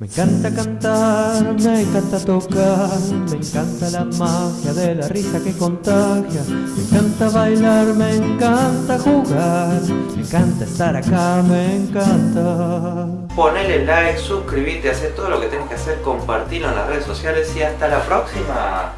Me encanta cantar, me encanta tocar, me encanta la magia de la risa que contagia, me encanta bailar, me encanta jugar, me encanta estar acá, me encanta. Ponele like, suscríbete, haz todo lo que tenés que hacer, compartirlo en las redes sociales y hasta la próxima.